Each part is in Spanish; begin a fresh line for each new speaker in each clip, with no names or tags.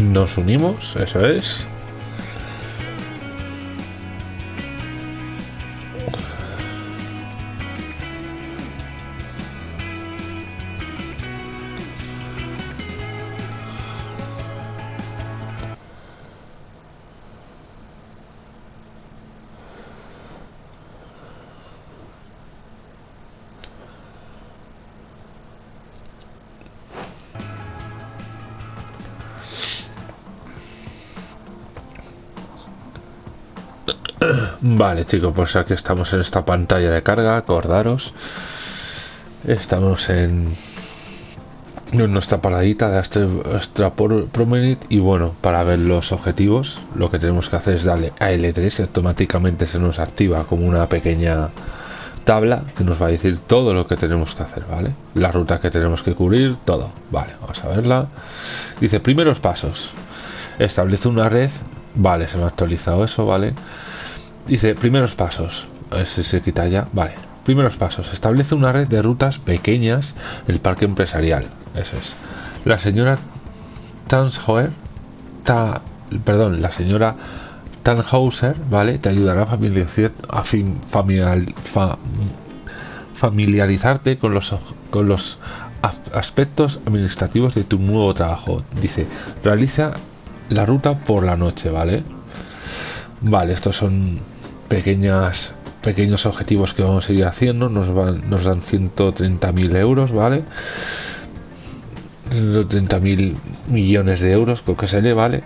Nos unimos, eso es. Vale chicos, pues aquí estamos en esta pantalla de carga, acordaros. Estamos en, nuestra paradita de Astra, Promenade y bueno, para ver los objetivos lo que tenemos que hacer es darle a L3 y automáticamente se nos activa como una pequeña tabla que nos va a decir todo lo que tenemos que hacer, ¿vale? La ruta que tenemos que cubrir, todo, vale, vamos a verla. Dice, primeros pasos. Establece una red, vale, se me ha actualizado eso, ¿vale? Dice, primeros pasos. A si se quita ya. Vale. Primeros pasos. Establece una red de rutas pequeñas el parque empresarial. Eso es. La señora Tanshauer, ta, perdón, la señora Tannhauser, ¿vale? Te ayudará a, familiarizarte con los, con los aspectos administrativos de tu nuevo trabajo. Dice, realiza la ruta por la noche, ¿vale? Vale, estos son pequeñas pequeños objetivos que vamos a ir haciendo. Nos van nos dan 130.000 euros vale 130.000 millones de euros creo que se le vale.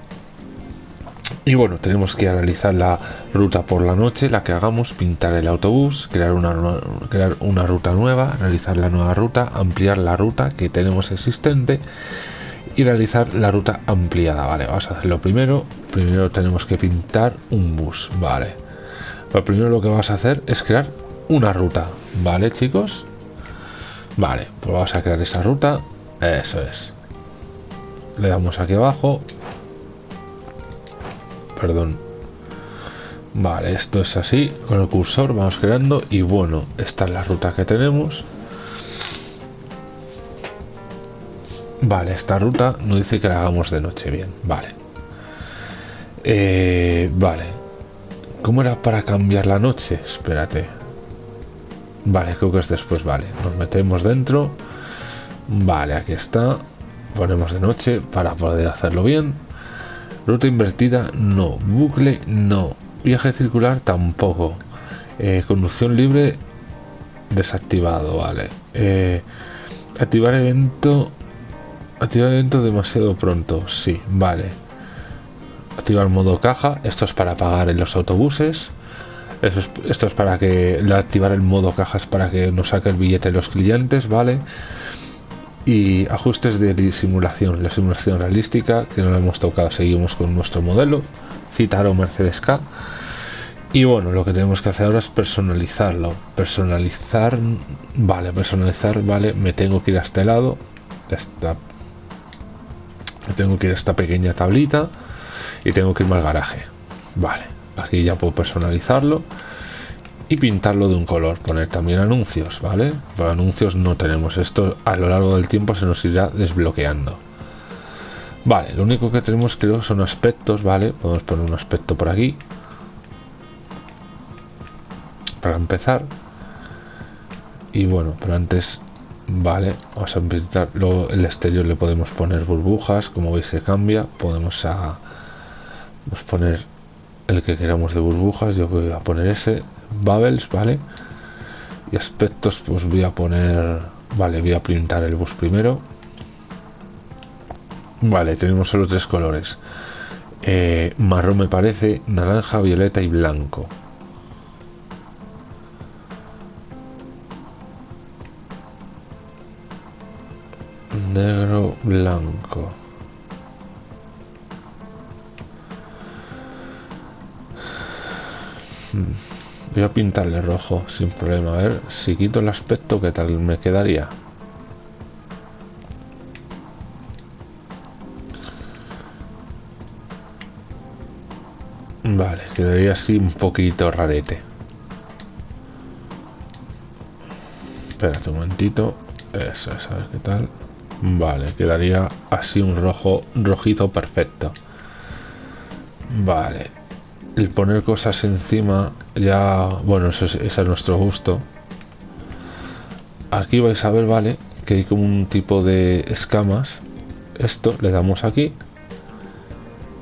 Y bueno tenemos que realizar la ruta por la noche la que hagamos pintar el autobús crear una crear una ruta nueva realizar la nueva ruta ampliar la ruta que tenemos existente y realizar la ruta ampliada vale vamos a hacerlo primero primero tenemos que pintar un bus vale lo primero lo que vas a hacer es crear una ruta, ¿vale chicos? Vale, pues vamos a crear esa ruta, eso es. Le damos aquí abajo. Perdón. Vale, esto es así, con el cursor vamos creando y bueno, esta es la ruta que tenemos. Vale, esta ruta no dice que la hagamos de noche, bien, vale. Eh, vale, ¿Cómo era para cambiar la noche? Espérate. Vale, creo que es después, vale. Nos metemos dentro. Vale, aquí está. Ponemos de noche para poder hacerlo bien. Ruta invertida, no. Bucle, no. Viaje circular, tampoco. Eh, conducción libre, desactivado, vale. Eh, activar evento... Activar evento demasiado pronto, sí, vale. Activar modo caja esto es para pagar en los autobuses. Esto es para que activar el modo caja es para que nos saque el billete los clientes vale. Y ajustes de simulación la simulación realística que no la hemos tocado seguimos con nuestro modelo. Citar o Mercedes K. Y bueno lo que tenemos que hacer ahora es personalizarlo. Personalizar vale personalizar vale me tengo que ir a este lado tengo que ir a esta pequeña tablita y tengo que irme al garaje. Vale aquí ya puedo personalizarlo y pintarlo de un color poner también anuncios vale Para anuncios no tenemos esto a lo largo del tiempo se nos irá desbloqueando. Vale lo único que tenemos creo son aspectos vale podemos poner un aspecto por aquí. Para empezar. Y bueno pero antes vale vamos a pintar luego el exterior le podemos poner burbujas como veis se cambia podemos a a poner el que queramos de burbujas. Yo voy a poner ese. Bubbles, ¿vale? Y aspectos, pues voy a poner... Vale, voy a pintar el bus primero. Vale, tenemos solo tres colores. Eh, marrón me parece, naranja, violeta y blanco. Negro, blanco. Voy a pintarle rojo sin problema. A ver si quito el aspecto, ¿qué tal me quedaría? Vale, quedaría así un poquito rarete. Espérate un momentito. Eso es, a ver qué tal. Vale, quedaría así un rojo rojizo perfecto. Vale. El poner cosas encima ya... Bueno, eso es, ese es nuestro gusto. Aquí vais a ver, vale, que hay como un tipo de escamas. Esto le damos aquí.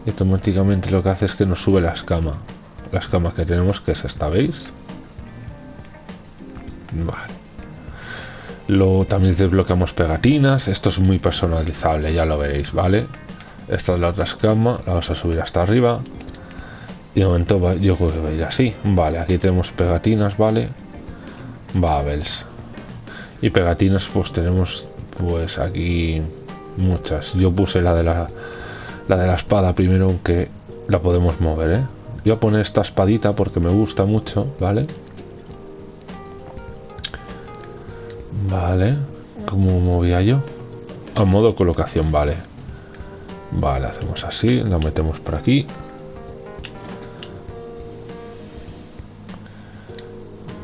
Y automáticamente lo que hace es que nos sube la escama. La escama que tenemos que es esta, ¿veis? Vale. Luego también desbloqueamos pegatinas. Esto es muy personalizable, ya lo veréis, ¿vale? Esta es la otra escama. La vamos a subir hasta arriba. Y de momento yo creo que va a ir así. Vale, aquí tenemos pegatinas, ¿vale? Babels. Y pegatinas pues tenemos pues aquí muchas. Yo puse la de la, la de la espada primero, aunque la podemos mover, ¿eh? Voy a poner esta espadita porque me gusta mucho. Vale. ¿Cómo movía yo? A modo colocación, vale. Vale, hacemos así, la metemos por aquí.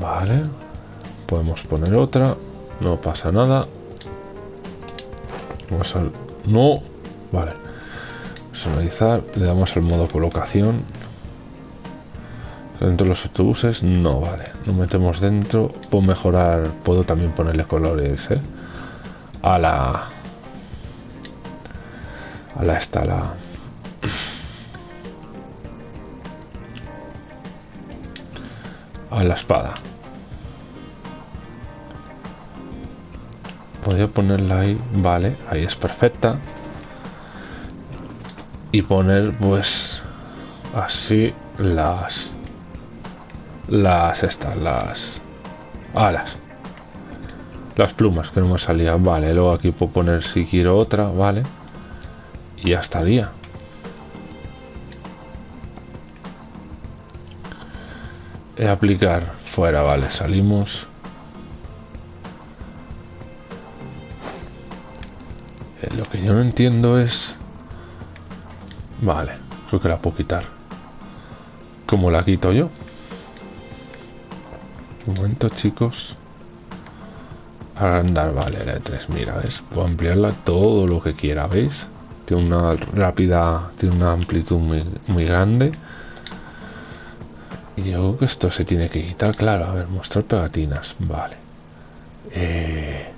Vale. Podemos poner otra. No pasa nada. Vamos al... No. Vale. Personalizar. Le damos el modo colocación. Dentro de los autobuses. No, vale. Lo metemos dentro. Puedo mejorar. Puedo también ponerle colores, ¿eh? A la... A la esta, la... A la espada. podría ponerla ahí vale ahí es perfecta y poner pues así las las estas las alas. Las plumas que no me salían. Vale luego aquí puedo poner si quiero otra vale. Y ya estaría. Aplicar fuera vale salimos. Lo que yo no entiendo es... Vale, creo que la puedo quitar. ¿Cómo la quito yo? Un momento, chicos. Agrandar, vale, la de 3, mira, ¿ves? Puedo ampliarla todo lo que quiera, ¿veis? Tiene una rápida, tiene una amplitud muy, muy grande. Y yo creo que esto se tiene que quitar, claro. A ver, mostrar pegatinas, vale. Eh...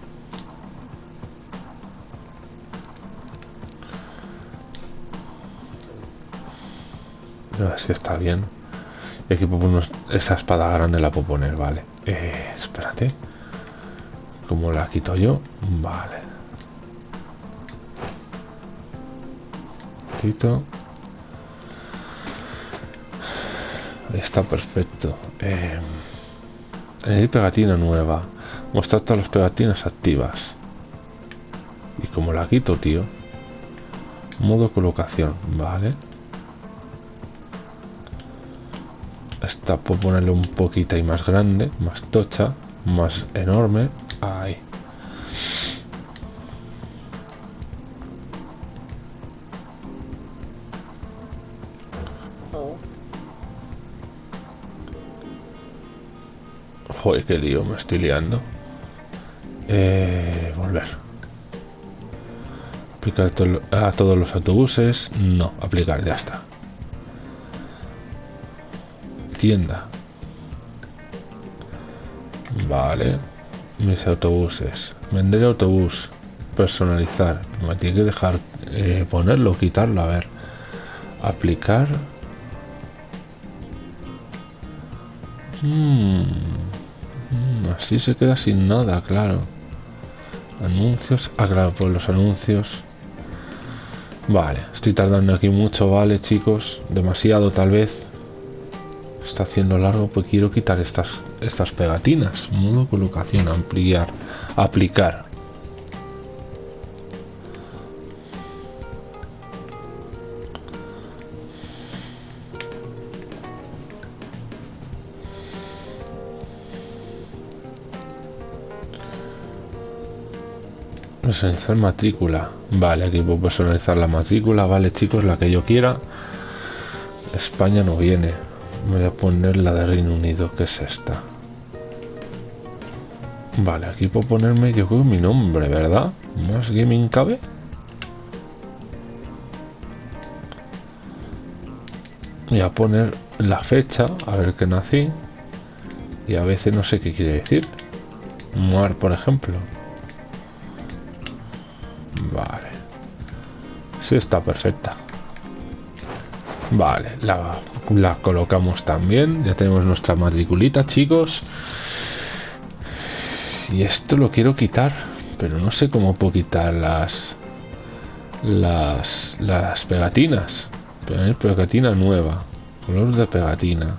A ver si está bien. Aquí puedo esa espada grande la puedo poner, vale. Eh, espérate. ¿Cómo la quito yo? Vale. Quito. Está perfecto. Eh, pegatina nueva. Mostrar todas las pegatinas activas. Y como la quito, tío. Modo colocación, vale. Esta puedo ponerle un poquito y más grande más tocha más enorme ahí Joder, qué lío, me estoy liando. Eh, volver. Aplicar a todos los autobuses. No, aplicar, ya está tienda. Vale. Mis autobuses. Vender autobús. Personalizar. Me tiene que dejar eh, ponerlo, quitarlo. A ver. Aplicar. Hmm. Así se queda sin nada, claro. Anuncios. Ah, claro, pues los anuncios. Vale, estoy tardando aquí mucho, vale, chicos. Demasiado tal vez haciendo largo pues quiero quitar estas estas pegatinas. Modo colocación ampliar aplicar. Personalizar matrícula. Vale aquí puedo personalizar la matrícula. Vale chicos la que yo quiera. España no viene voy a poner la de Reino Unido, que es esta. Vale, aquí puedo ponerme, yo creo, mi nombre, ¿verdad? Más gaming cabe. Voy a poner la fecha, a ver qué nací. Y a veces no sé qué quiere decir. Muar, por ejemplo. Vale. Sí, está perfecta. Vale, la, la colocamos también. Ya tenemos nuestra matriculita, chicos. Y esto lo quiero quitar. Pero no sé cómo puedo quitar las... Las, las pegatinas. Pegatina nueva. Color de pegatina.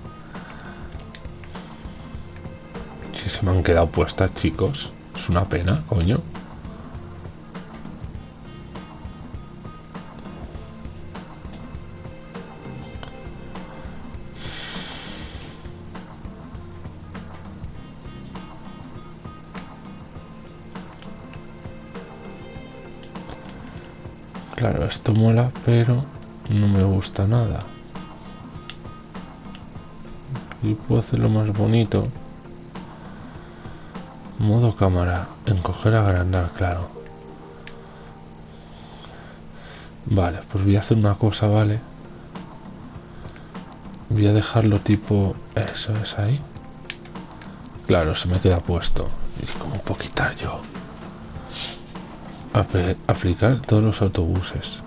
Si se me han quedado puestas, chicos. Es una pena, coño. Esto mola, pero no me gusta nada. Y puedo hacerlo más bonito. Modo cámara. Encoger, agrandar, claro. Vale, pues voy a hacer una cosa, ¿vale? Voy a dejarlo tipo... Eso es ahí. Claro, se me queda puesto. ¿Y cómo puedo quitar yo? aplicar todos los autobuses.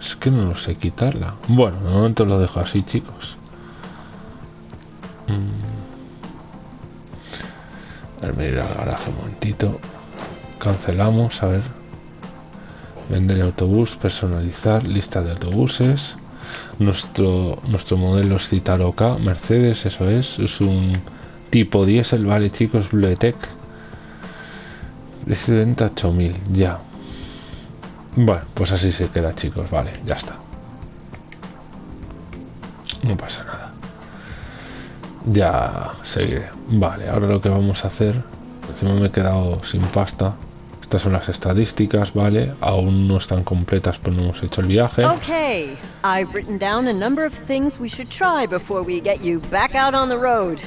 Es que no lo sé quitarla. Bueno, de momento lo dejo así, chicos. Mm. A ver, ir al garaje un momentito. Cancelamos, a ver. Vender autobús, personalizar, lista de autobuses. Nuestro, nuestro modelo es Citaro K, Mercedes, eso es. Es un tipo diésel, vale chicos, Bluetech. Dice venta 8000, ya. Bueno, pues así se queda chicos, vale, ya está. No pasa nada. Ya seguiré. Vale, ahora lo que vamos a hacer, encima me he quedado sin pasta. Estas son las estadísticas, ¿vale? Aún no están completas, pero no hemos hecho el viaje.
Okay, I've written down a number of things we should try before we get you back out on the road.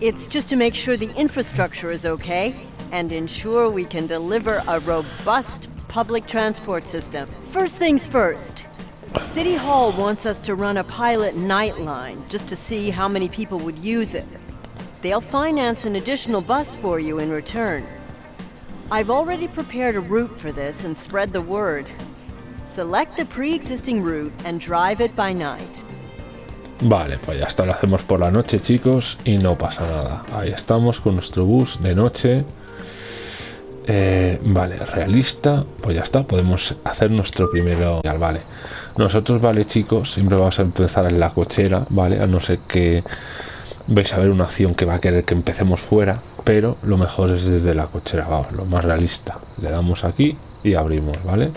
It's just to make sure the infrastructure is okay and ensure we can deliver a robust public transport system. First things first. City Hall wants us to run a pilot nightline just to see how many people would use it. They'll finance an additional bus for you in return. I've already prepared a route for this and spread the word. Select the pre-existing route and drive it by night.
Vale, pues ya está, lo hacemos por la noche, chicos, y no pasa nada. Ahí estamos con nuestro bus de noche. Eh, vale, realista, pues ya está, podemos hacer nuestro primero. Vale, nosotros, vale, chicos, siempre vamos a empezar en la cochera, vale, a no ser que vais a ver una acción que va a querer que empecemos fuera, pero lo mejor es desde la cochera, vamos, lo más realista. Le damos aquí y abrimos, ¿vale?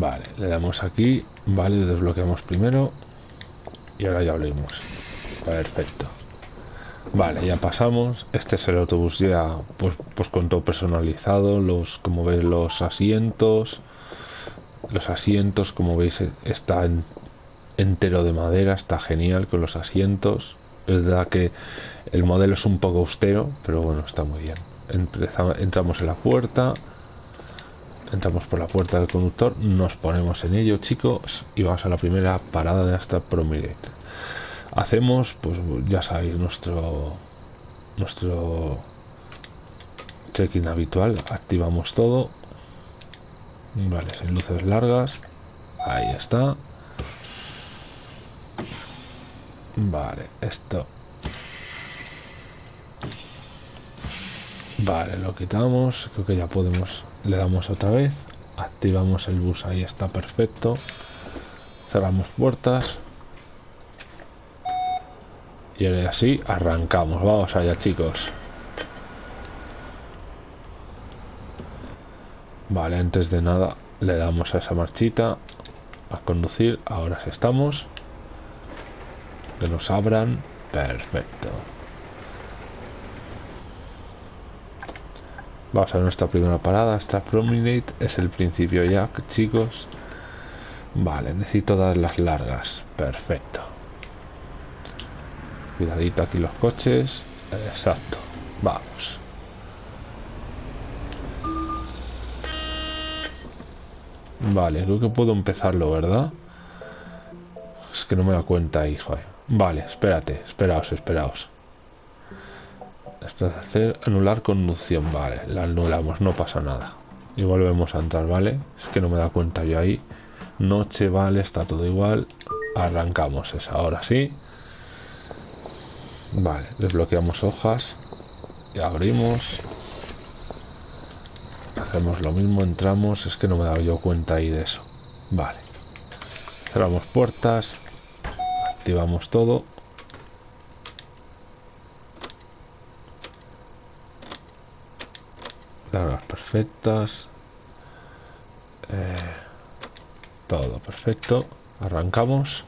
Vale, le damos aquí, vale, desbloqueamos primero y ahora ya abrimos. Perfecto. Vale, ya pasamos. Este es el autobús ya, pues, pues con todo personalizado. Los, como veis, los asientos. Los asientos, como veis, está entero de madera. Está genial con los asientos. Es verdad que el modelo es un poco austero, pero bueno, está muy bien. entramos en la puerta. Entramos por la puerta del conductor. Nos ponemos en ello, chicos. Y vamos a la primera parada de esta Prominent hacemos pues ya sabéis nuestro nuestro check-in habitual activamos todo vale sin luces largas ahí está vale esto vale lo quitamos creo que ya podemos le damos otra vez activamos el bus ahí está perfecto cerramos puertas y ahora así arrancamos. Vamos allá, chicos. Vale, antes de nada le damos a esa marchita a conducir. Ahora sí estamos. Que nos abran. Perfecto. Vamos a nuestra primera parada. Esta Promenade es el principio ya, chicos. Vale, necesito dar las largas. Perfecto. Cuidadito aquí los coches. Exacto. Vamos. Vale, creo que puedo empezarlo, ¿verdad? Es que no me da cuenta ahí, joder. Vale, espérate, esperaos, esperaos. Esto es hacer anular conducción, vale, la anulamos, no pasa nada. Y volvemos a entrar, ¿vale? Es que no me da cuenta yo ahí. Noche, vale, está todo igual. Arrancamos esa, ahora sí. Vale, desbloqueamos hojas y abrimos. Hacemos lo mismo, entramos. Es que no me he dado yo cuenta ahí de eso. Vale. Cerramos puertas. Activamos todo. Perfectas. Eh, todo perfecto. Arrancamos.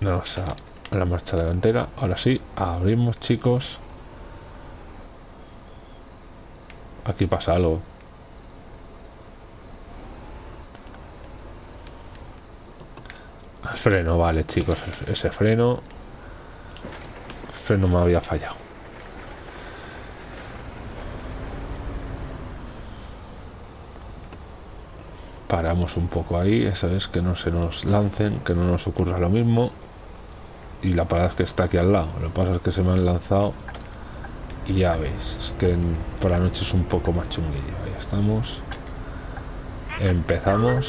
Vamos a la marcha delantera. Ahora sí, abrimos, chicos. Aquí pasa algo. El freno, vale, chicos. Ese freno. El freno me había fallado. Paramos un poco ahí, esa es que no se nos lancen, que no nos ocurra lo mismo y la parada es que está aquí al lado. Lo que pasa es que se me han lanzado y ya veis es que por la noche es un poco más chunguillo. Ahí estamos. Empezamos.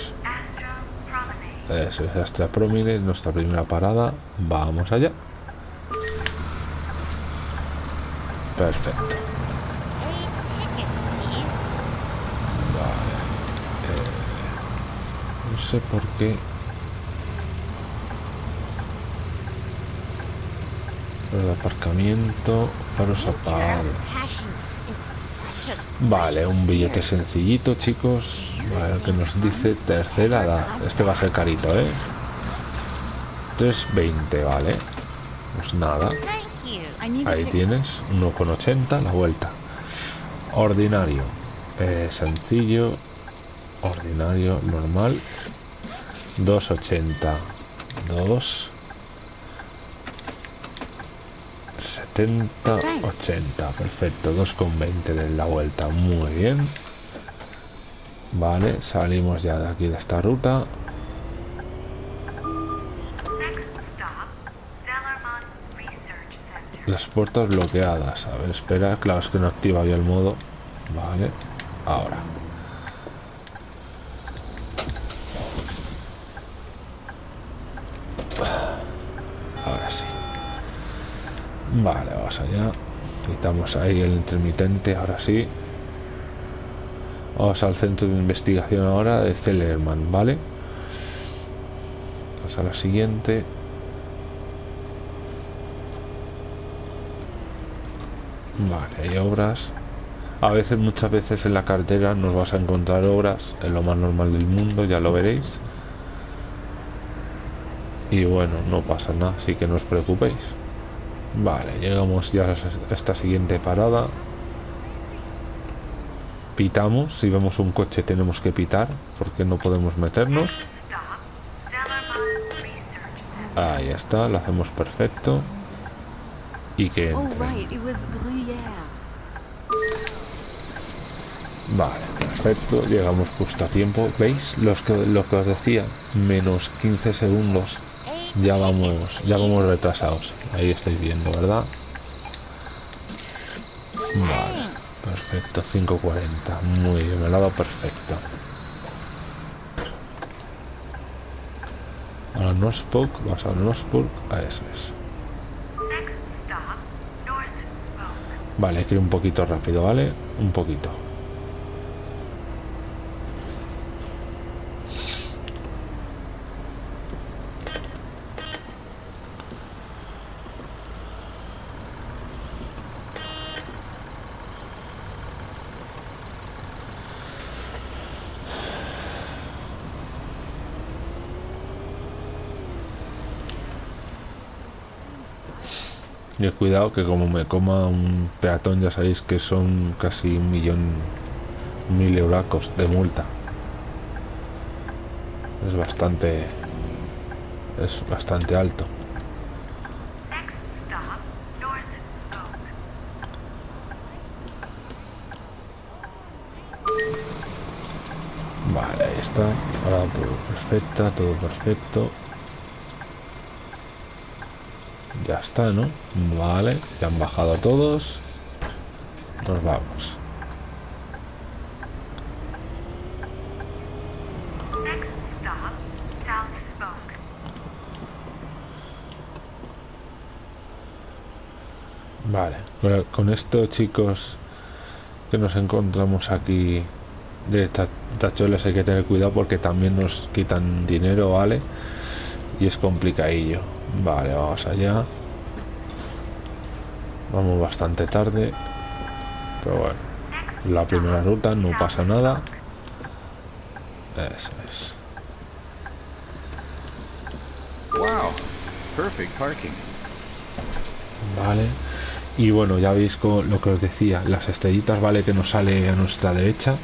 Eso es Astra Promenade nuestra primera parada. Vamos allá. Perfecto vale eh, no sé por qué El aparcamiento, faros apagados. Vale, un billete sencillito, chicos. Vale, que nos dice tercera edad. Este va a ser carito, ¿eh? 3.20, vale. Pues nada. Ahí tienes, 1,80 la vuelta. Ordinario. Eh, sencillo. Ordinario, normal. 2,80. 2. 70, 80, perfecto, 2,20 de la vuelta, muy bien. Vale, salimos ya de aquí de esta ruta. Las puertas bloqueadas, a ver, espera, claro, es que no activa ya el modo. Vale, ahora. Vale, vamos allá. Quitamos ahí el intermitente, ahora sí. Vamos al centro de investigación ahora de Zellerman, ¿vale? Vamos a la siguiente. Vale, hay obras. A veces, muchas veces en la carretera nos vas a encontrar obras, en lo más normal del mundo, ya lo veréis. Y bueno, no pasa nada, así que no os preocupéis. Vale, llegamos ya a esta siguiente parada. Pitamos, si vemos un coche tenemos que pitar, porque no podemos meternos. Ahí está, lo hacemos perfecto. Y que
Oh.
Vale, perfecto, llegamos justo a tiempo. ¿Veis? Los que, lo que os decía, menos 15 segundos. Ya vamos, ya vamos retrasados. Ahí estáis viendo, ¿verdad? Vale, perfecto, 5.40. Muy bien, me lo ha dado perfecto. Ahora Northpoke, vas a Northpoke, a eso es. Vale, hay que ir un poquito rápido, ¿vale? Un poquito. Y cuidado que como me coma un peatón ya sabéis que son casi un millón, mil euracos de multa. Es bastante, es bastante alto. Vale, ahí está. Ahora todo perfecto, todo perfecto. Ya está, ¿no? Vale, ya han bajado todos. Nos vamos. Vale, con, esto chicos que nos encontramos aquí de ta- tachuelas hay que tener cuidado porque también nos quitan dinero, ¿vale? Y es complicadillo. Vale, vamos allá. Vamos bastante tarde. Pero bueno, la primera ruta no pasa nada. Eso es.
Wow, perfect parking.
Vale. Y bueno, ya veis con lo que os decía, las estrellitas, vale, que nos sale a nuestra derecha.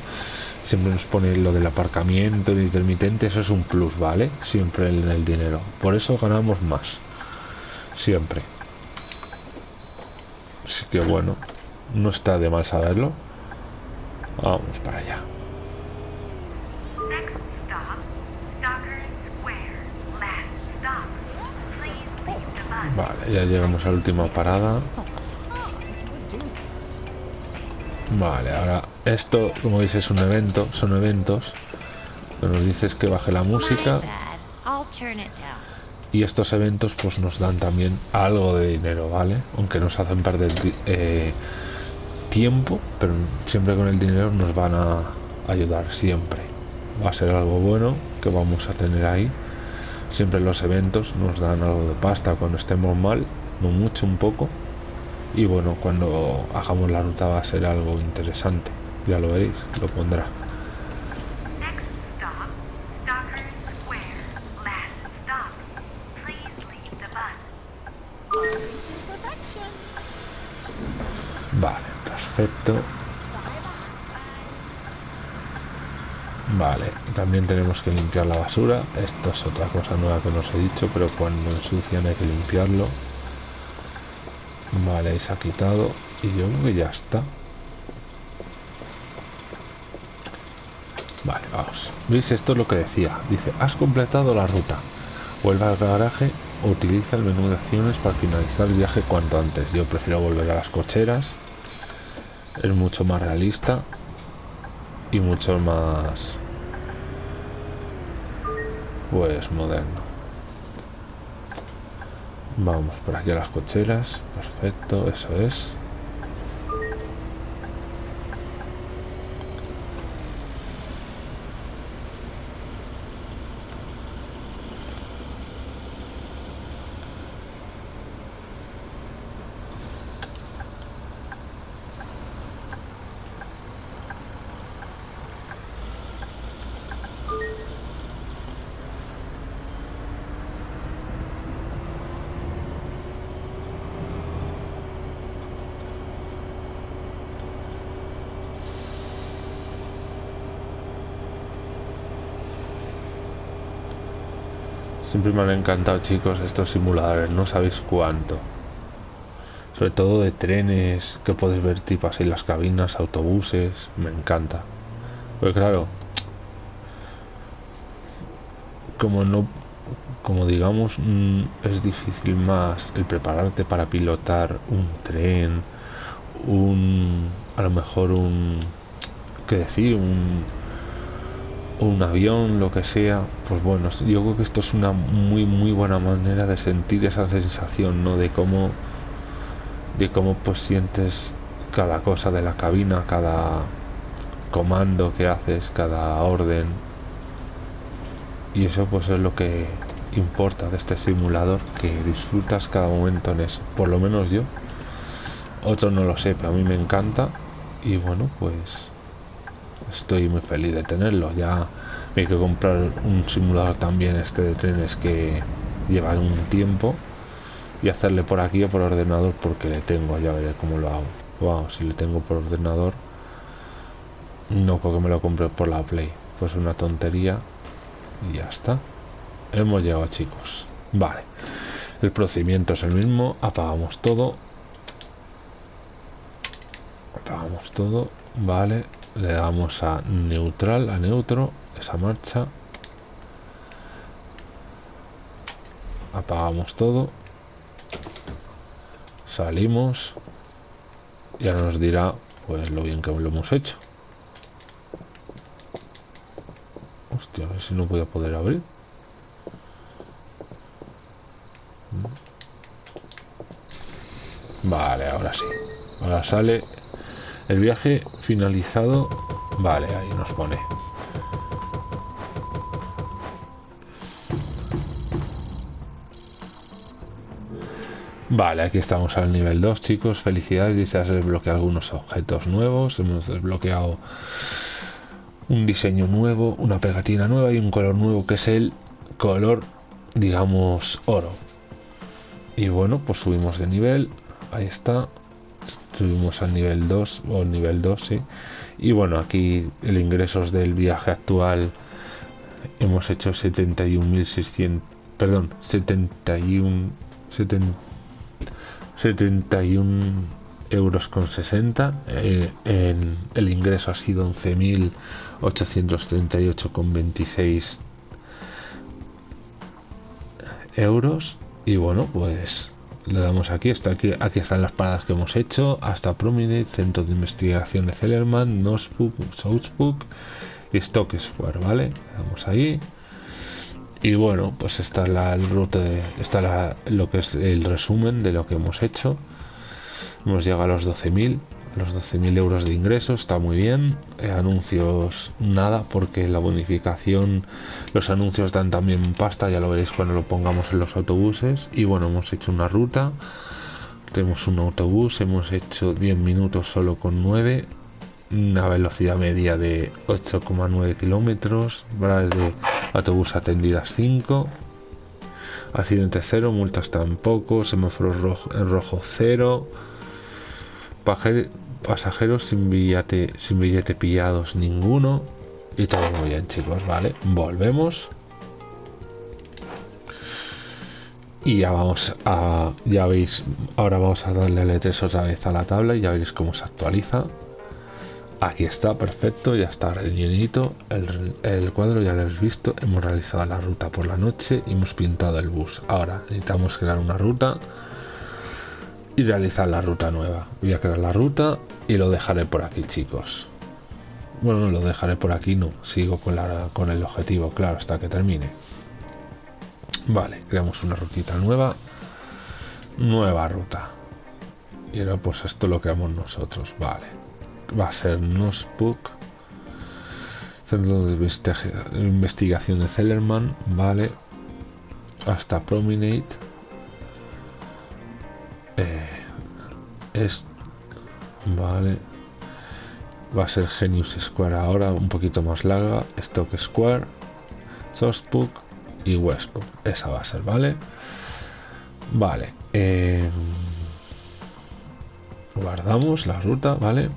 Siempre nos pone lo del aparcamiento, el intermitente, eso es un plus, ¿vale? Siempre en el dinero. Por eso ganamos más. Siempre. Así que bueno, no está de mal saberlo. Vamos para allá. Vale, ya llegamos a la última parada. Vale, ahora esto, como veis, es un evento, son eventos. Que nos dices que baje la música. Y estos eventos pues nos dan también algo de dinero, ¿vale? Aunque nos hacen perder eh, tiempo, pero siempre con el dinero nos van a ayudar, siempre. Va a ser algo bueno que vamos a tener ahí. Siempre los eventos nos dan algo de pasta cuando estemos mal, no mucho, un poco. Y bueno, cuando hagamos la ruta va a ser algo interesante. Ya lo veréis, lo pondrá. Vale, perfecto. Vale, también tenemos que limpiar la basura. Esto es otra cosa nueva que no os he dicho, pero cuando ensucian hay que limpiarlo. Vale, se ha quitado. Y yo creo que ya está. Vale, vamos. ¿Veis? Esto es lo que decía. Dice, has completado la ruta. Vuelve al garaje utiliza el menú de acciones para finalizar el viaje cuanto antes. Yo prefiero volver a las cocheras. Es mucho más realista y mucho más pues moderno. Vamos por aquí a las cocheras. Perfecto, eso es. Siempre me han encantado, chicos, estos simuladores. No sabéis cuánto. Sobre todo de trenes, que puedes ver tipo así las cabinas, autobuses. Me encanta. Pues claro, como no como digamos mm, es difícil más el prepararte para pilotar un tren un a lo mejor un qué decir un un avión lo que sea pues bueno yo creo que esto es una muy muy buena manera de sentir esa sensación no de cómo de cómo pues sientes cada cosa de la cabina cada comando que haces cada orden. Y eso pues es lo que importa de este simulador que disfrutas cada momento en eso. Por lo menos yo otro no lo sé pero a mí me encanta. Y bueno pues estoy muy feliz de tenerlo. Ya me hay que comprar un simulador también este de trenes que lleva un tiempo y hacerle por aquí o por ordenador porque le tengo ya veré cómo lo hago. Wow si le tengo por ordenador no porque me lo compré por la play. Pues una tontería y ya está. Hemos llegado chicos. Vale. El procedimiento es el mismo. Apagamos todo. Apagamos todo. Vale le damos a neutral a neutro esa marcha. Apagamos todo. Salimos. Ya nos dirá pues lo bien que lo hemos hecho. Hostia a ver si no voy a poder abrir. Vale, ahora sí. Ahora sale el viaje finalizado. Vale, ahí nos pone. Vale, aquí estamos al nivel 2, chicos. Felicidades, dice, has desbloqueado algunos objetos nuevos. Hemos desbloqueado un diseño nuevo, una pegatina nueva y un color nuevo que es el color, digamos, oro. Y bueno, pues subimos de nivel. Ahí está. Subimos al nivel 2 o nivel 2, sí. Y bueno, aquí el ingresos del viaje actual. Hemos hecho 71.600, perdón, 71 71 euros con 60 eh, en, el ingreso ha sido 11.838 con 26 euros. Y bueno pues le damos aquí, está aquí, aquí están las paradas que hemos hecho, hasta Prominent, Centro de Investigación de Zellerman, Nosbook, Southbook y Stock Square, ¿vale? Le damos ahí. Y bueno, pues está la el ruta de, está lo que es el resumen de lo que hemos hecho. Hemos llegado a los 12.000, los 12.000 euros de ingresos, está muy bien. Eh, anuncios nada, porque la bonificación, los anuncios dan también pasta, ya lo veréis cuando lo pongamos en los autobuses. Y bueno, hemos hecho una ruta, tenemos un autobús, hemos hecho 10 minutos solo con 9 una velocidad media de 8,9 kilómetros, de autobús atendidas 5, accidente 0, multas tampoco, semáforos rojo, rojo 0, pasajeros sin billete, sin billete pillados ninguno, y todo muy bien chicos, ¿vale? Volvemos. Y ya vamos a, ya veis, ahora vamos a darle a 3 otra vez a la tabla y ya veréis cómo se actualiza. Aquí está, perfecto, ya está rellenito. El, cuadro ya lo habéis visto. Hemos realizado la ruta por la noche y hemos pintado el bus. Ahora necesitamos crear una ruta y realizar la ruta nueva. Voy a crear la ruta y lo dejaré por aquí, chicos. Bueno, no lo dejaré por aquí, no. Sigo con, la, con el objetivo, claro, hasta que termine. Vale, creamos una rutita nueva. Nueva ruta. Y ahora pues esto lo creamos nosotros, vale va a ser Nosbook Centro de Investigación de Zellerman, vale, hasta Promenade. Eh, es, vale, va a ser Genius Square ahora, un poquito más larga, Stock Square, Sourcebook y Westbook, esa va a ser, vale, vale, eh, guardamos la ruta, vale,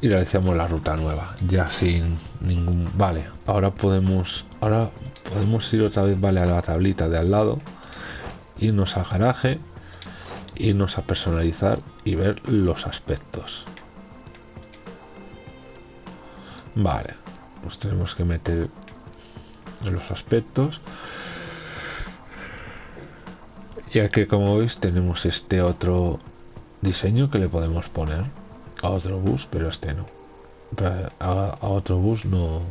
y realizamos la ruta nueva ya sin ningún vale ahora podemos ahora podemos ir otra vez, vale, a la tablita de al lado, irnos al garaje, irnos a personalizar y ver los aspectos. Vale, pues tenemos que meter los aspectos. Ya que como veis tenemos este otro diseño que le podemos poner a otro bus, pero este no. A, otro bus no,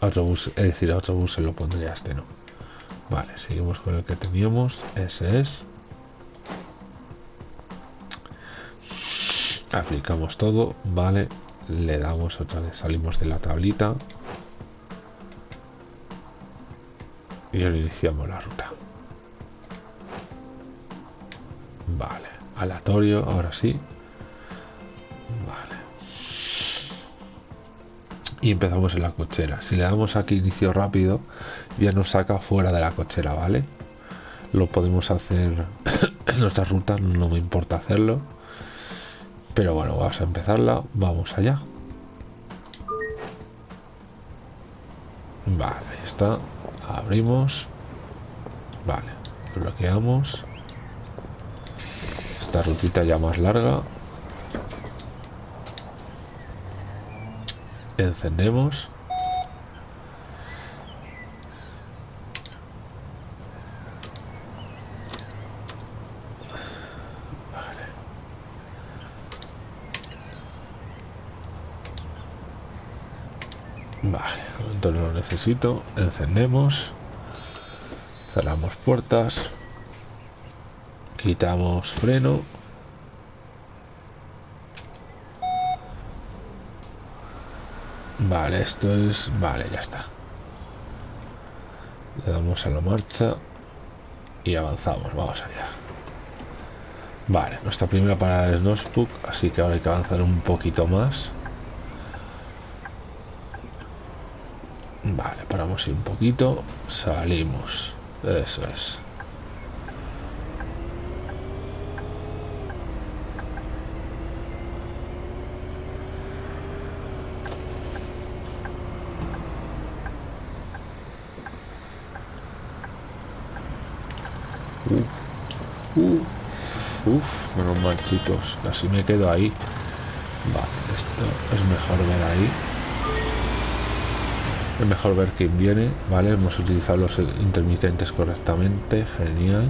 a otro bus, es decir, a otro bus se lo pondría este no. Vale, seguimos con el que teníamos. Ese es. Aplicamos todo, vale. Le damos otra vez, salimos de la tablita. Y iniciamos la ruta. Vale, aleatorio, ahora sí. Vale. Y empezamos en la cochera. Si le damos aquí inicio rápido, ya nos saca fuera de la cochera, ¿vale? Lo podemos hacer en nuestra ruta, no me importa hacerlo. Pero bueno, vamos a empezarla. Vamos allá. Vale, ahí está. Abrimos. Vale, bloqueamos. Esta rutita ya más larga. Encendemos. Vale, entonces lo necesito. Encendemos. Cerramos puertas. Quitamos freno. Vale, esto es... Vale, ya está. Le damos a la marcha y avanzamos. Vamos allá. Vale, nuestra primera parada es Nospook, así que ahora hay que avanzar un poquito más. Vale, paramos un poquito, salimos. Eso es. Uh, uh, uf, menos mal chicos, casi me quedo ahí. Vale, esto es mejor ver ahí. Es mejor ver quién viene, ¿vale? Hemos utilizado los intermitentes correctamente, genial.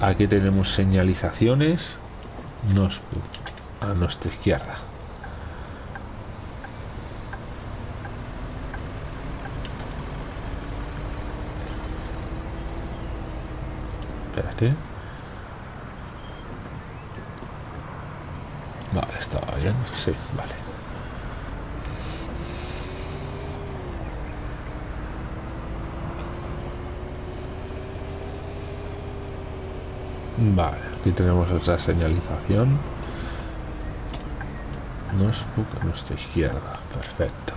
Aquí tenemos señalizaciones. Nos, a nuestra izquierda. Espérate. Vale, estaba bien. Sí, vale. Vale, aquí tenemos otra señalización. Nos a nuestra izquierda. Perfecto.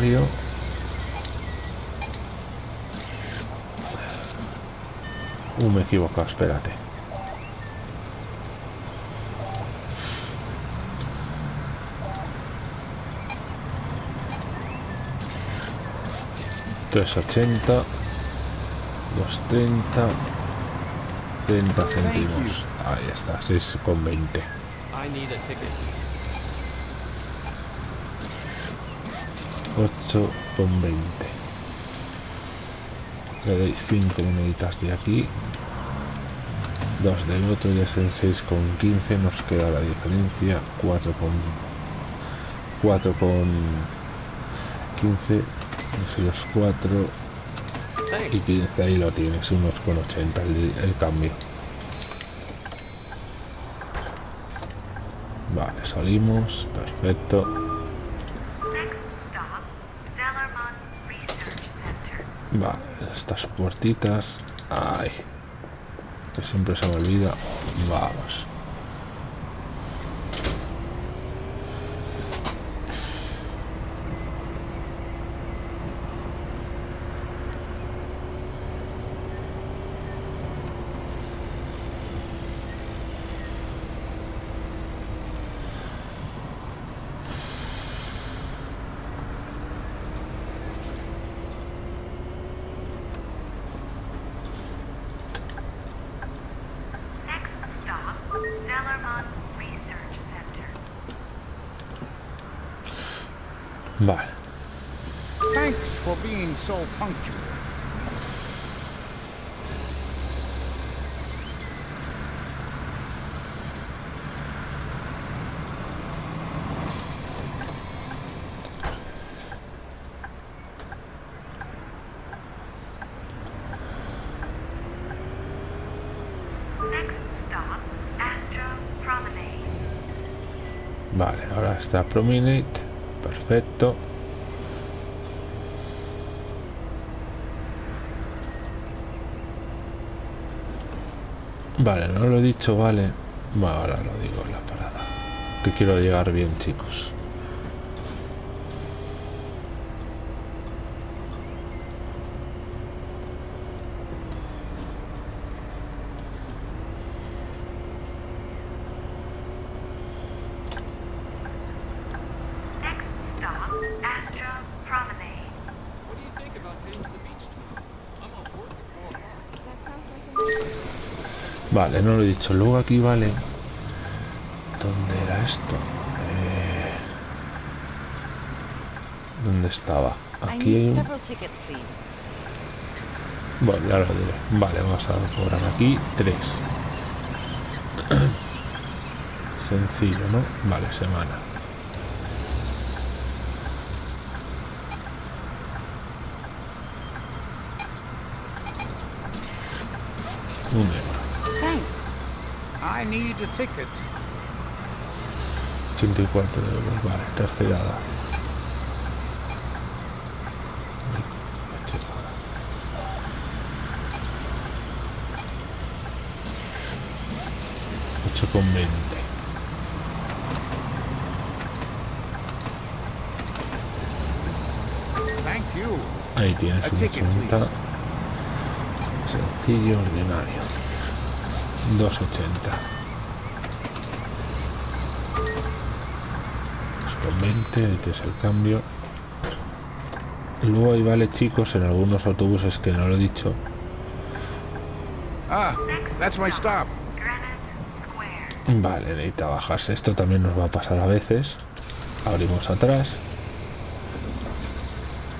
Ordinario. Uh, me he equivocado, espérate. Tres ochenta, dos treinta, treinta céntimos. Ahí está, seis con veinte. 8 con 20 le doy 5 moneditas de aquí. 2 del otro y es el 6 con 15 nos queda la diferencia 4 con 4 con 15 eso los 4 y
Thanks.
15 ahí lo tienes unos con 80 el, el cambio. Vale salimos perfecto
Next stop, Zellerman Research Center.
Vale, estas puertitas. Ay. Que siempre se me olvida. Vamos.
Next stop, Zellerman Research Center.
Vale.
Thanks for being so punctual.
Next stop, Astro Promenade.
Vale, ahora está. Perfecto. Vale, no lo he dicho, vale. Va, ahora lo digo en la parada. Que quiero llegar bien, chicos. Vale, no lo he dicho. Luego aquí, vale. ¿Dónde era esto? Eh, ¿Dónde estaba? Aquí hay un... Bueno, ya lo diré. Vale, vamos a cobrar aquí tres. Sencillo, ¿no? Vale, semana. Un euro.
Thanks.
I need a ticket.
84 euros, vale, tercerada. Ocho con veinte.
Thank you.
Ahí tienes
A
un
ticket,
80. Sencillo, ordinario. 280. Con 20, que es el cambio. Luego ahí vale chicos en algunos autobuses que no lo he dicho.
Ah, that's my stop.
Vale, necesita bajarse. Esto también nos va a pasar a veces. Abrimos atrás.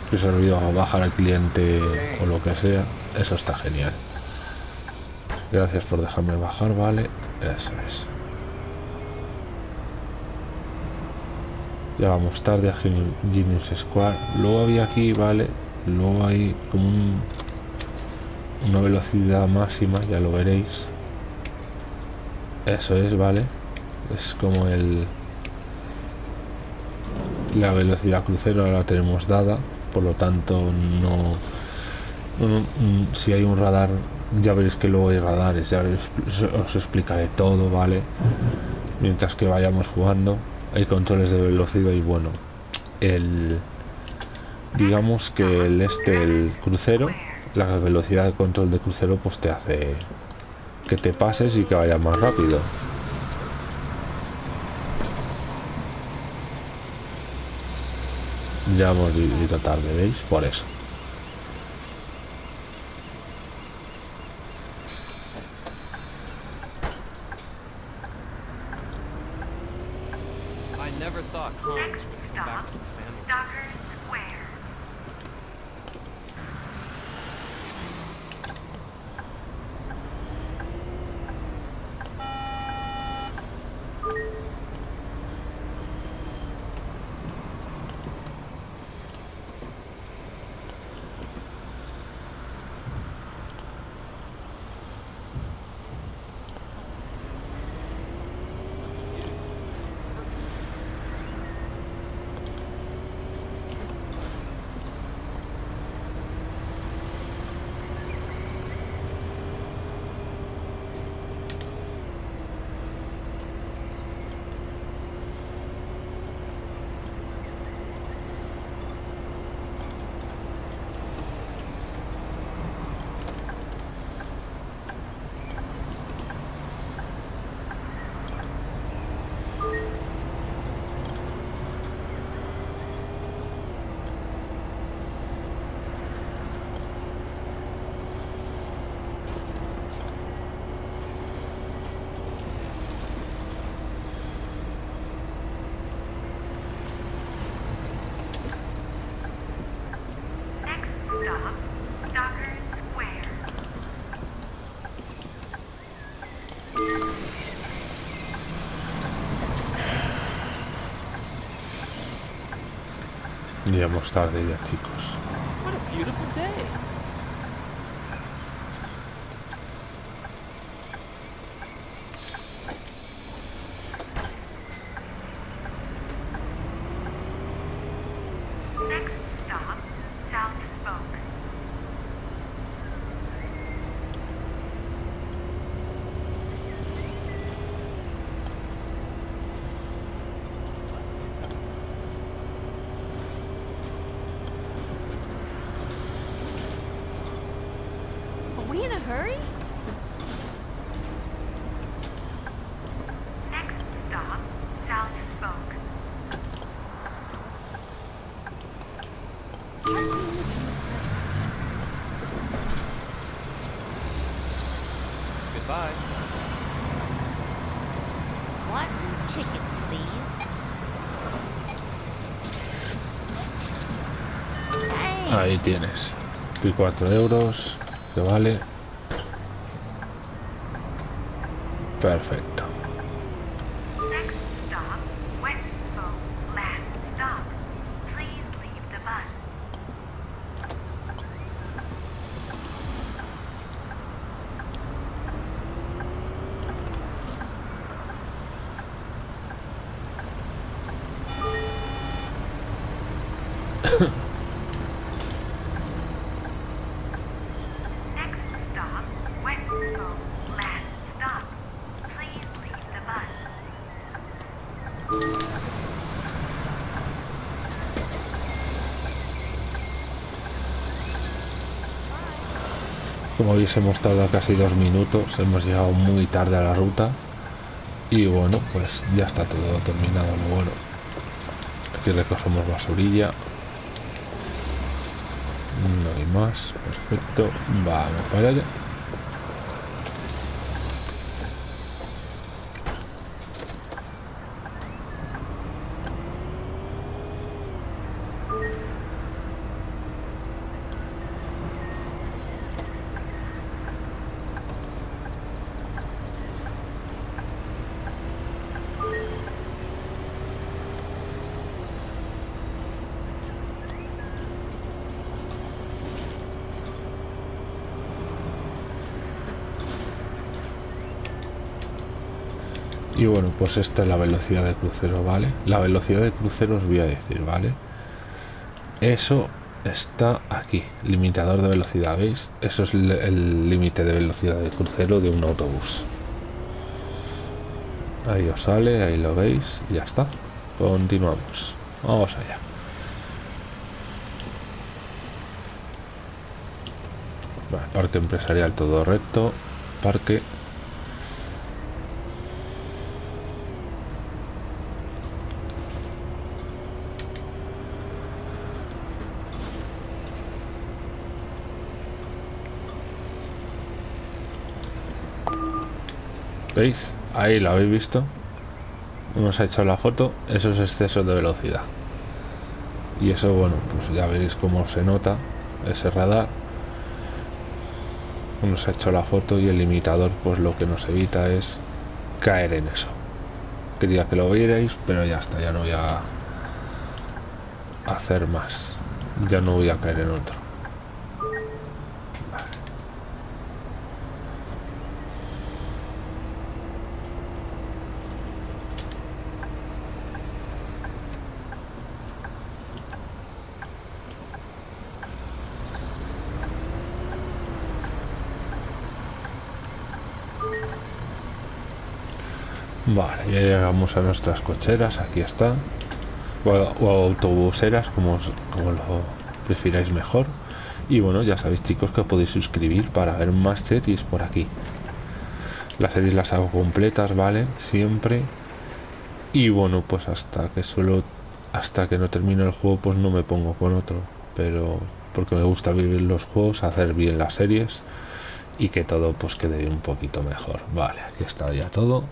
Si se olvidó bajar al cliente o lo que sea. Eso está genial. Gracias por dejarme bajar, vale. Eso es. Ya vamos tarde a Geni- Genius Square. Luego había aquí, vale. Luego hay como un- una velocidad máxima, ya lo veréis. Eso es, vale. Es como el... La velocidad crucero la tenemos dada, por lo tanto no... no- mm, si hay un radar, ya veréis que luego hay radares, ya os explicaré todo, ¿vale? Mientras que vayamos jugando, hay controles de velocidad y bueno, el... Digamos que el este, el crucero, la velocidad de control de crucero pues te hace que te pases y que vaya más rápido. Ya hemos ido tarde, ¿veis? Por eso. Llegamos tarde ya, chicos.
What a beautiful day.
Next stop, South Spoke.
Are we in a hurry?
Next stop, South Spoke.
Goodbye.
One ticket, please. Thanks.
Ahí tienes. Y 4 euros. Que vale. Perfecto.
Next stop, West Spoke. Last stop. Please leave the bus. Next stop, West Spoke. Last stop. Please leave the bus.
Hemos tardado casi dos minutos. Hemos llegado muy tarde a la ruta. Y bueno, pues ya está todo terminado. Lo bueno. Aquí recogemos basurilla. No hay más. Perfecto. Vamos para allá. Y bueno, pues esta es la velocidad de crucero, ¿vale? La velocidad de crucero os voy a decir, ¿vale? Eso está aquí, limitador de velocidad, ¿veis? Eso es el- límite de velocidad de crucero de un autobús. Ahí os sale, ahí lo veis, ya está. Continuamos. Vamos allá. Parque empresarial todo recto. Parque Ahí lo habéis visto. Nos ha hecho la foto. Eso es exceso de velocidad. Y eso, bueno, pues ya veréis cómo se nota ese radar. Nos ha hecho la foto y el limitador, pues lo que nos evita es caer en eso. Quería que lo vierais, pero ya está, ya no voy a hacer más. Ya no voy a caer en otro. Vale, ya llegamos a nuestras cocheras, aquí está. O, autobuseras, como, como lo prefiráis mejor. Y bueno, ya sabéis chicos que podéis suscribir para ver más series por aquí. Las series las hago completas, ¿vale? Siempre. Y bueno, pues hasta que suelo... Hasta que no termine el juego, pues no me pongo con otro. Pero porque me gusta vivir los juegos, hacer bien las series y que todo pues quede un poquito mejor. Vale, aquí está ya todo.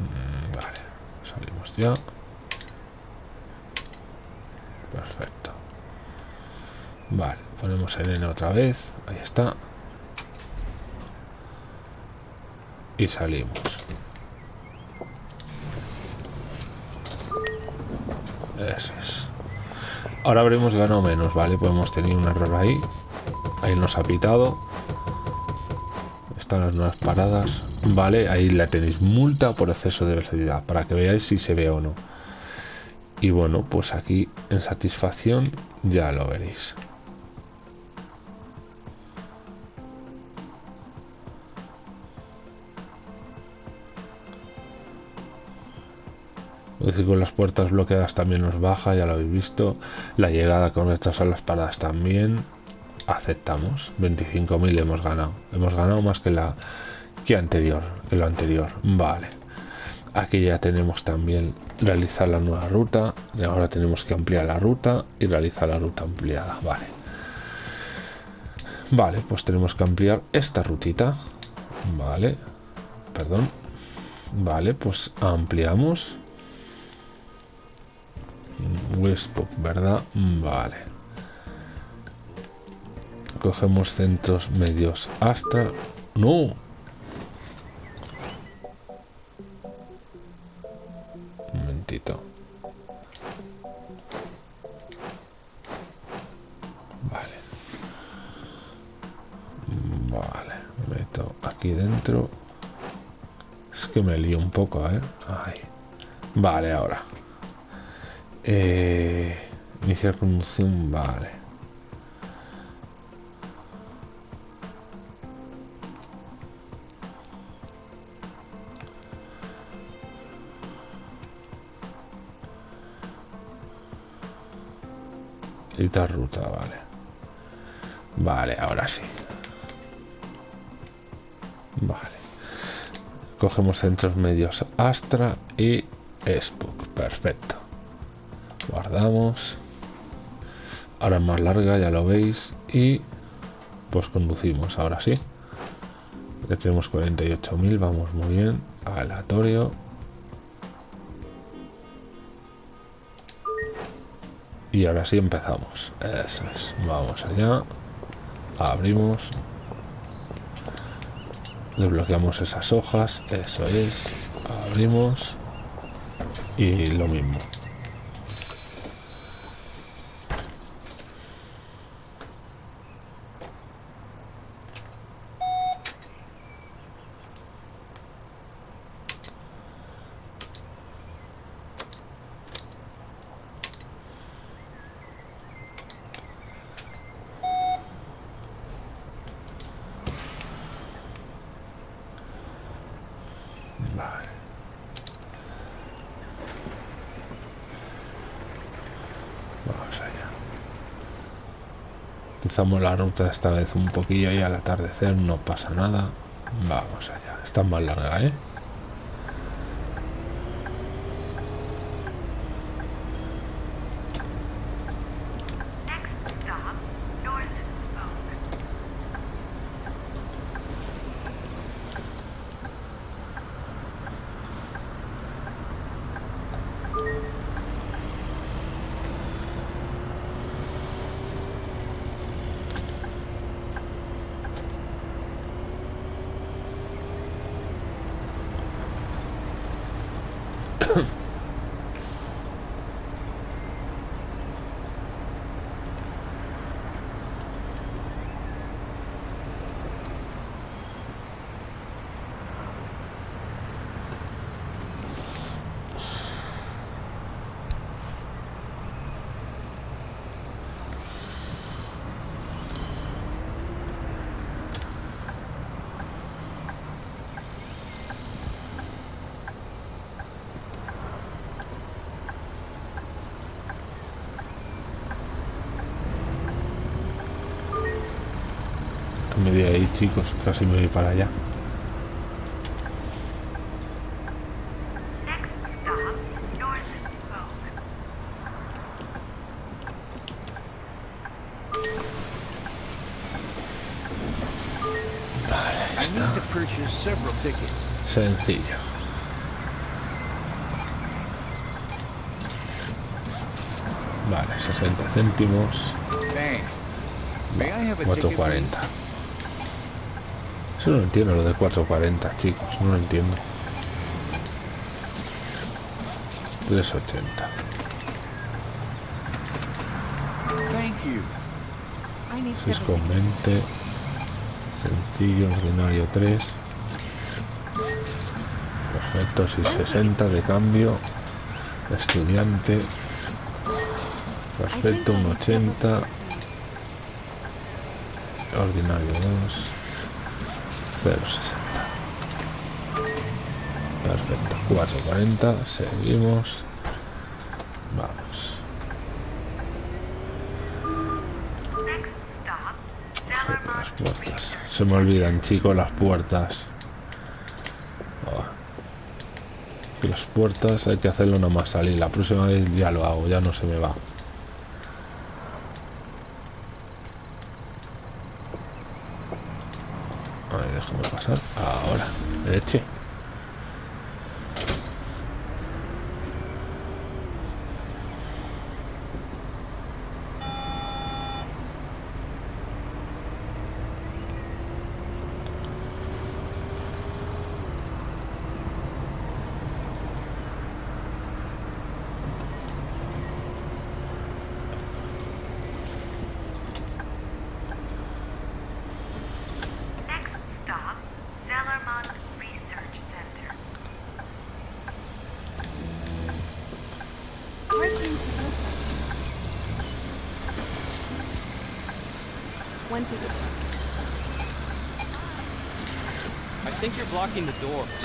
Mm, Vale, salimos ya. Perfecto. Vale, ponemos en N otra vez. Ahí está. Y salimos. Ahora habremos ganado menos, ¿vale? Pues hemos tenido un error ahí. Ahí nos ha pitado. Están las nuevas paradas. Vale, ahí la tenéis. Multa por exceso de velocidad. Para que veáis si se ve o no. Y bueno, pues aquí en satisfacción ya lo veréis. Es decir, con las puertas bloqueadas también nos baja, ya lo habéis visto. La llegada con retraso a las paradas también. Aceptamos. 25.000 hemos ganado. Hemos ganado más que la que anterior, que lo anterior. Vale. Aquí ya tenemos también realizar la nueva ruta. Y ahora tenemos que ampliar la ruta y realizar la ruta ampliada. Vale. Vale, pues tenemos que ampliar esta rutita. Vale. Perdón. Vale, pues ampliamos. Westpop, ¿verdad? Vale. Cogemos centros medios. Astra. ¡No! Un momentito. Vale. Vale. Meto aquí dentro. Es que me lío un poco, a ver. Ahí. Vale, ahora. Eh, iniciar conducción, vale. Ruta, vale. Vale, ahora sí. Vale. Cogemos centros medios Astra y Spook. Perfecto guardamos ahora más larga ya lo veis y pues conducimos ahora sí ya tenemos 48.000 vamos muy bien aleatorio y ahora sí empezamos. Eso es. Vamos allá. Abrimos. Desbloqueamos esas hojas. Eso es. Abrimos. Y lo mismo Vale. Vamos allá. Empezamos la ruta esta vez un poquillo y al atardecer no pasa nada. Vamos allá. Está más larga, ¿eh?
Next stop, North Spoke.
Me voy ahí, chicos. Casi me voy para allá.
Next stop, North Spoke.
I need to purchase several tickets.
Sencillo. Vale, 60 céntimos.
Thanks. May I have a ticket?
4.40. Eso no entiendo lo de 4.40, chicos. No lo entiendo. 3.80.
you.
I need
6
seven
con
tickets.
20. Sencillo, ordinario 3. Perfecto, 660 de cambio. Estudiante. Perfecto, un
need several
80.
tickets, please.
Ordinario 2. 060. Perfecto, 440. Seguimos. Vamos. Las puertas. Se me olvidan, chicos, las puertas. Oh. Las puertas hay que hacerlo nada más salir. La próxima vez ya lo hago, ya no se me va.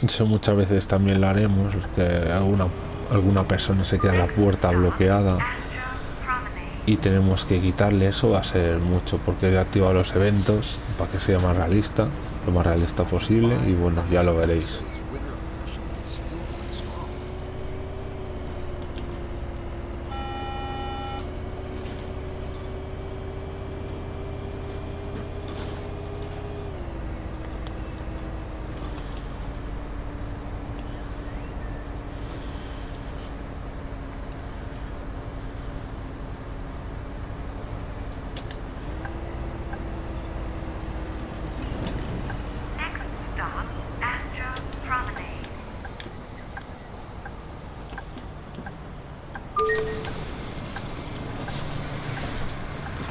Eso muchas veces también lo haremos, que alguna, alguna persona se queda en la puerta bloqueada y tenemos que quitarle eso, va a ser mucho porque he activado los eventos para que sea más realista, lo más realista posible y bueno, ya lo veréis.
This winter impression is still going strong.
Next stop, Astro Promenade.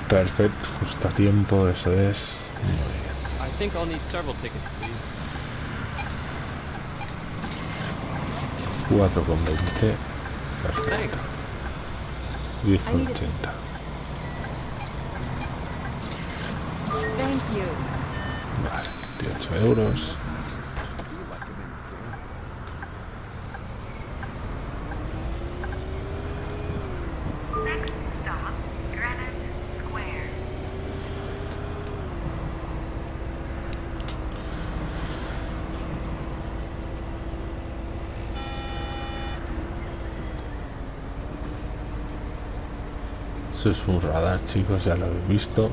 Perfecto, justo a tiempo, eso es. Muy bien.
I think I'll need several tickets, please.
4 con 20. Perfecto. 10 con
I need a
80.
Thank you.
Vale, 28 euros.
Next stop, Greenwich Square.
Eso es un radar, chicos, ya lo habéis visto.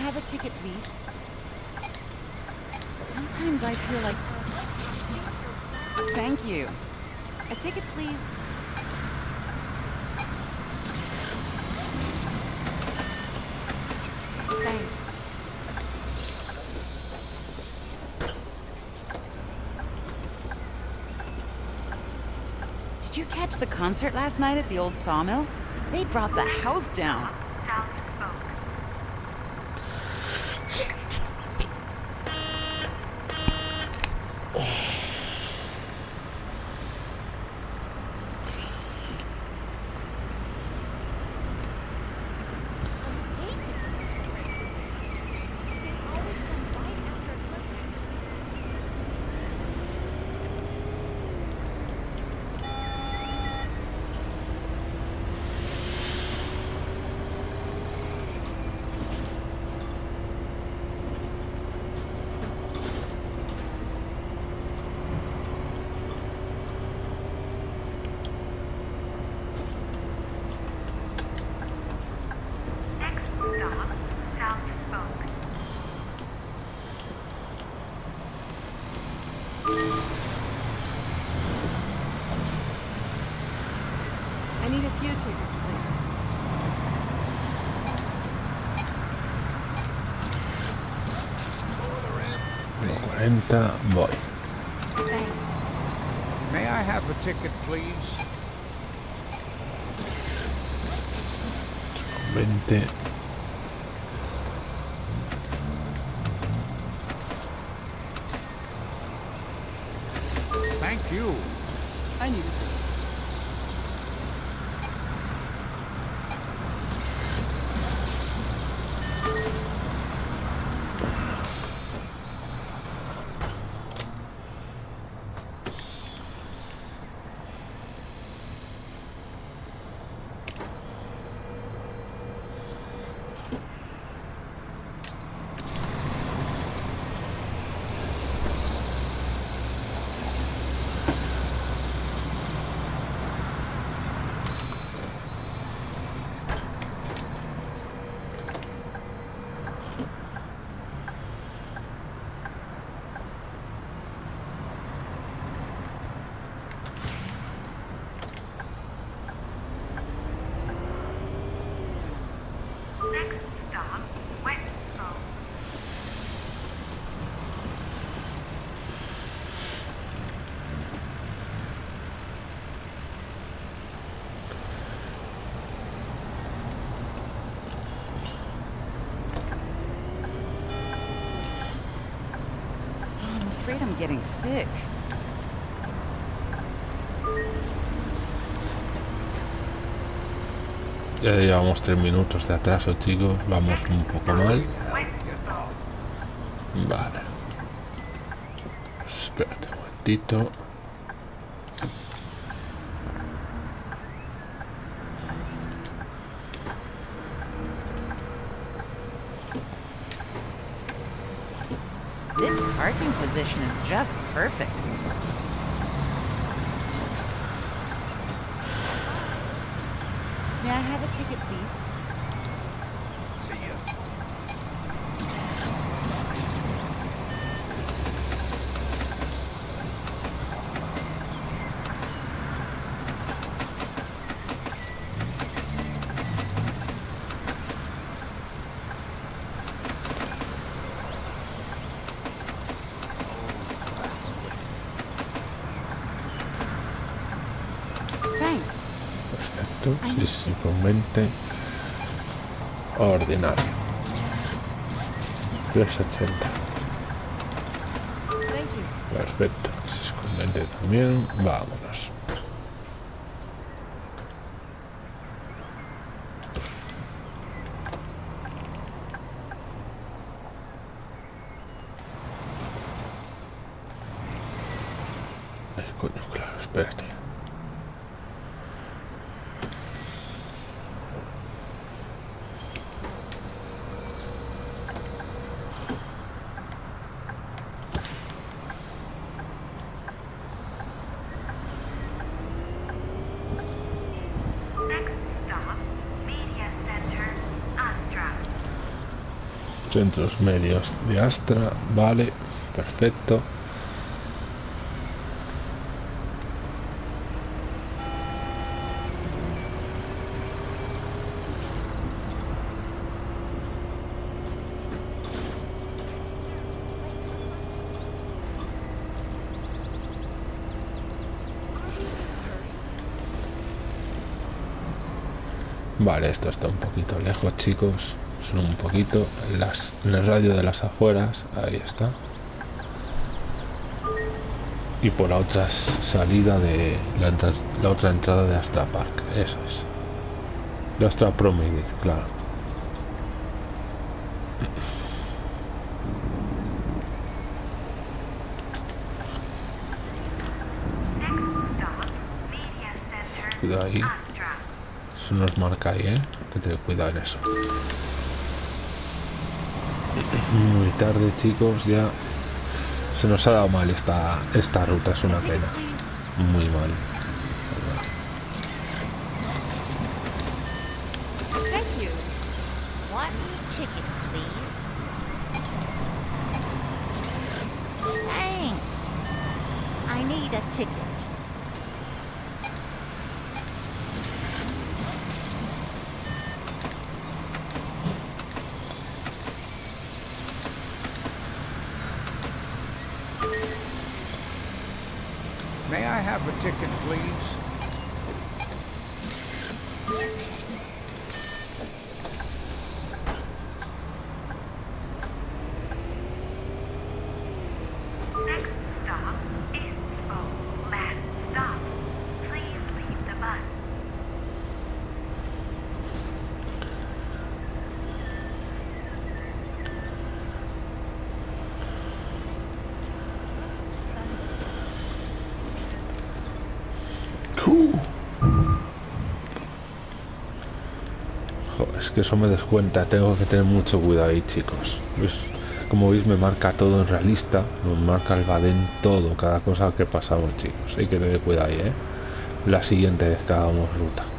Have a ticket, please? Sometimes I feel like. Thank you.
A ticket, please. Thanks.
Did you catch the concert last night at the old sawmill? They brought the house down.
40.
Thanks.
May I have a ticket, please?
20.
Getting sick.
Ya llevamos 3 minutos de atraso, chicos. Vamos un poco mal. Vale. Espérate un momentito.
Position is just perfect. May I have a ticket, please?
Simplemente ordinario. 380.
Thank you.
Perfecto. Si es con 20 también. Vámonos. Ay, coño, claro, espérate.
Next stop, Media Center, Astra.
Centros medios de Astra, vale, perfecto. Vale, esto está un poquito lejos, chicos. Son un poquito las, en el radio de las afueras. Ahí está. Y por la otra salida de la, otra entrada de Astra Park. Eso es. De Astra Promenade, claro. Cuidado ahí. Eso nos marca ahí, ¿eh? Que te cuidado en eso. Muy tarde, chicos, ya. Se nos ha dado mal esta, esta ruta, es una pena. Muy mal.
Thank you.
One ticket, please. Thanks. I need a ticket.
May I have a ticket, please?
Next stop, Eastsville. Last stop. Please leave the bus.
Uh. Jo, es eso me descuenta, tengo que tener mucho cuidado ahí, chicos. ¿Ves? Como veis me marca todo en realista, nos marca el badén todo, cada cosa que pasamos, chicos. Hay que tener cuidado ahí, ¿eh? La siguiente vez que hagamos ruta.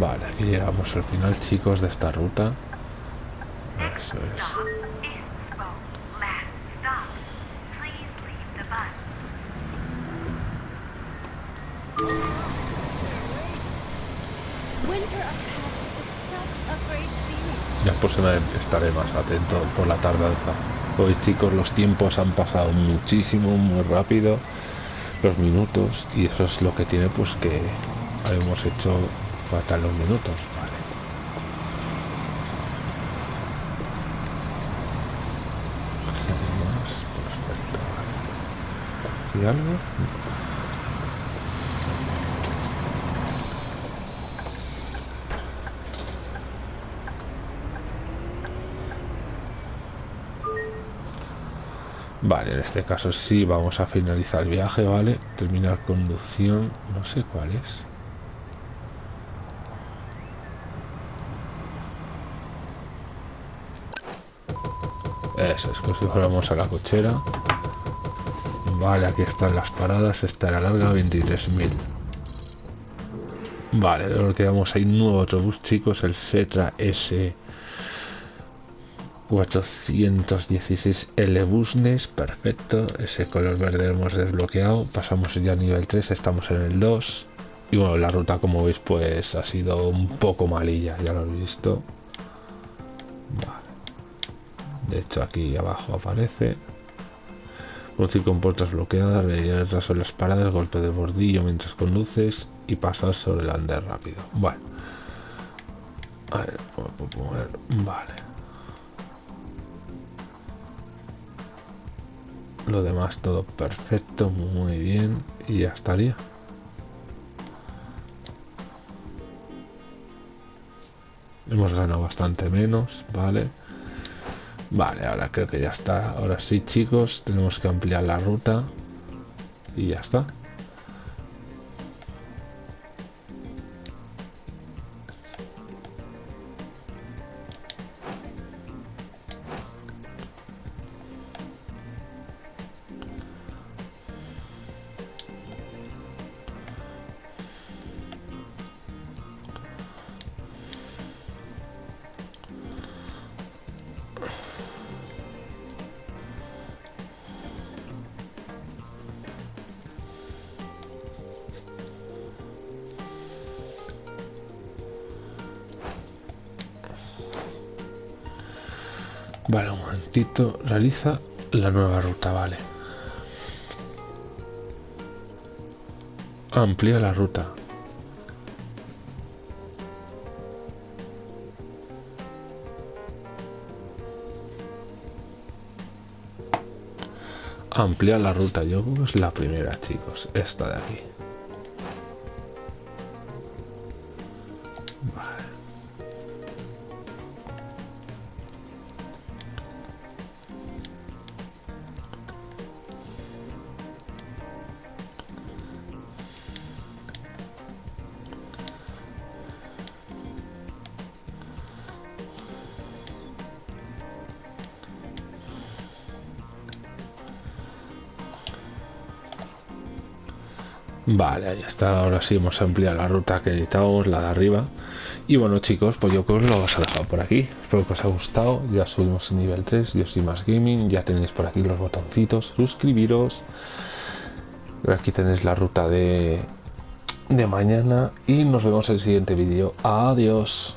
Vale, aquí llegamos al final, chicos, de esta ruta. Eso es. Ya pues estaré más atento por la tardanza. Hoy chicos los tiempos han pasado muchísimo, muy rápido, los minutos, y eso es lo que tiene pues que hemos hecho minutos. Vale. Más, perfecto, vale. ¿Y algo? Vale, en este caso sí vamos a finalizar el viaje, ¿vale? Terminar conducción, no sé cuál es. Eso es, como si fuéramos a la cochera. Vale, aquí están las paradas, esta era larga, 23.000. Vale, luego quedamos ahí nuevo autobús, chicos, el Cetra S 416 L Busnes, perfecto, ese color verde lo hemos desbloqueado, pasamos ya a nivel 3, estamos en el 2 y bueno, la ruta como veis pues ha sido un poco malilla, ya lo habéis visto. Vale. De hecho, aquí abajo aparece. Conducir con puertas bloqueadas, leer sobre las paradas, golpe de bordillo mientras conduces y pasar sobre el andén rápido. Bueno. A ver, puedo poner. Vale. Lo demás todo perfecto, muy bien. Y ya estaría. Hemos ganado bastante menos, ¿vale? Vale, ahora creo que ya está. Ahora sí, chicos, tenemos que ampliar la ruta. Y ya está. Amplía la ruta. Ampliar la ruta, yo es la primera, chicos. Esta de aquí. Vale, ahí está. Ahora sí hemos ampliado la ruta que necesitábamos, la de arriba. Y bueno, chicos, pues yo creo que lo vamos a dejar por aquí. Espero que os haya gustado. Ya subimos a nivel 3. Yo soy más gaming. Ya tenéis por aquí los botoncitos. Suscribiros. Aquí tenéis la ruta de, de mañana. Y nos vemos en el siguiente vídeo. Adiós.